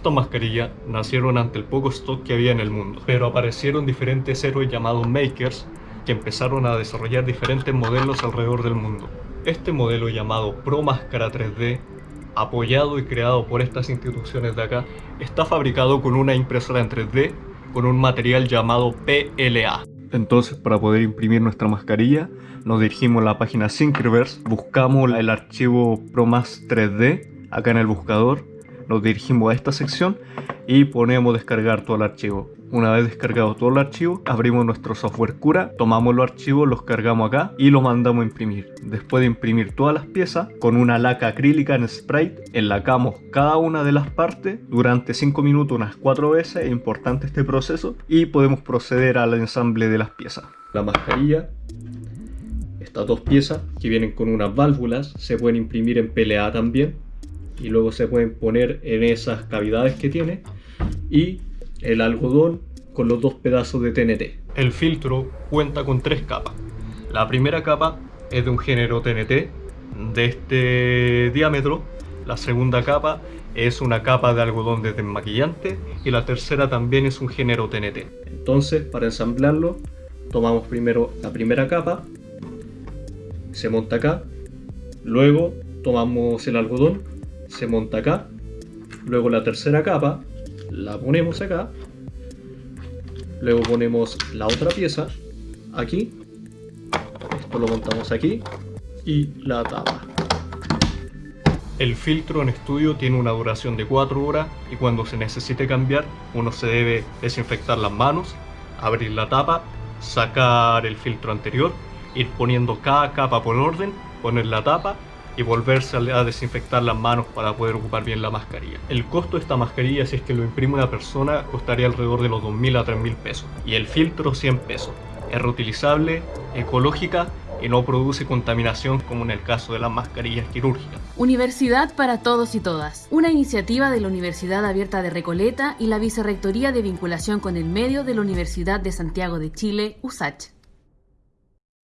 Estas mascarillas nacieron ante el poco stock que había en el mundo, pero aparecieron diferentes héroes llamados makers que empezaron a desarrollar diferentes modelos alrededor del mundo. Este modelo llamado Pro Máscara 3D, apoyado y creado por estas instituciones de acá, está fabricado con una impresora en 3D con un material llamado PLA. Entonces para poder imprimir nuestra mascarilla nos dirigimos a la página Syncriverse, buscamos el archivo ProMask 3D acá en el buscador, nos dirigimos a esta sección y ponemos descargar todo el archivo. Una vez descargado todo el archivo, abrimos nuestro software Cura, tomamos los archivos, los cargamos acá y los mandamos a imprimir. Después de imprimir todas las piezas, con una laca acrílica en Sprite, enlacamos cada una de las partes durante 5 minutos unas 4 veces, es importante este proceso, y podemos proceder al ensamble de las piezas. La mascarilla, estas dos piezas que vienen con unas válvulas, se pueden imprimir en PLA también, y luego se pueden poner en esas cavidades que tiene, y el algodón con los dos pedazos de TNT. El filtro cuenta con tres capas. La primera capa es de un género TNT de este diámetro. La segunda capa es una capa de algodón de desmaquillante y la tercera también es un género TNT. Entonces, para ensamblarlo, tomamos primero la primera capa, se monta acá, luego tomamos el algodón, se monta acá, luego la tercera capa, la ponemos acá, luego ponemos la otra pieza aquí, esto lo montamos aquí y la tapa. El filtro en estudio tiene una duración de 4 horas y cuando se necesite cambiar uno se debe desinfectar las manos, abrir la tapa, sacar el filtro anterior, ir poniendo cada capa por orden, poner la tapa y volverse a desinfectar las manos para poder ocupar bien la mascarilla. El costo de esta mascarilla, si es que lo imprime una persona, costaría alrededor de los 2.000 a 3.000 pesos. Y el filtro 100 pesos. Es reutilizable, ecológica y no produce contaminación como en el caso de las mascarillas quirúrgicas. Universidad para Todos y Todas, una iniciativa de la Universidad Abierta de Recoleta y la Vicerrectoría de Vinculación con el Medio de la Universidad de Santiago de Chile, USACH.